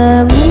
alamu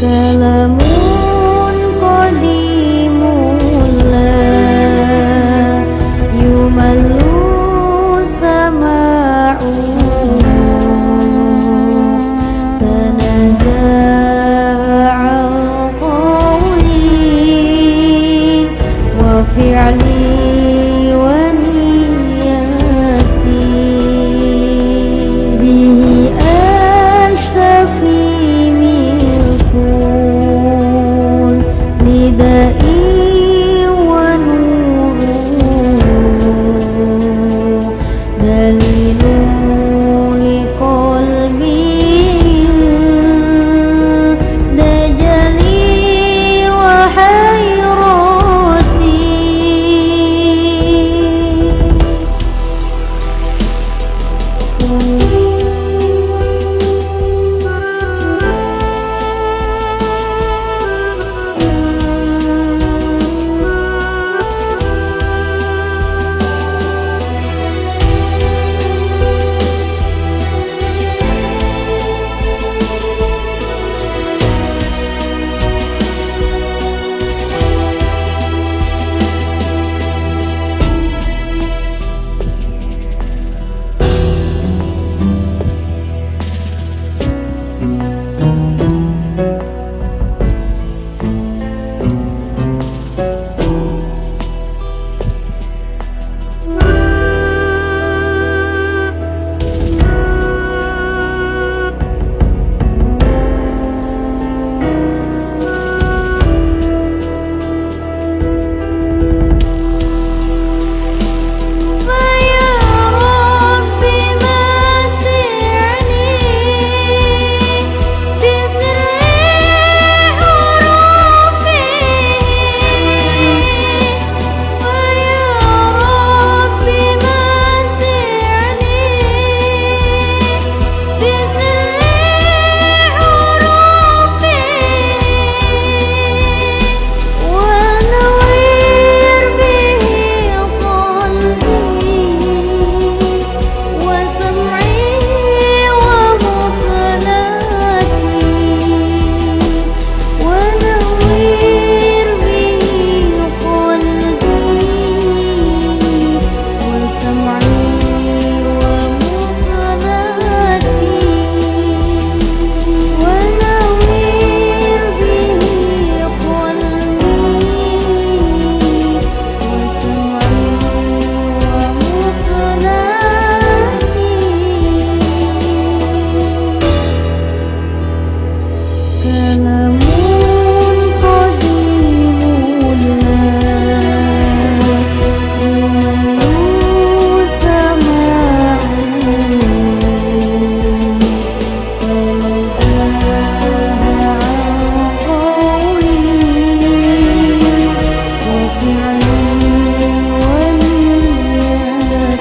Kalamu.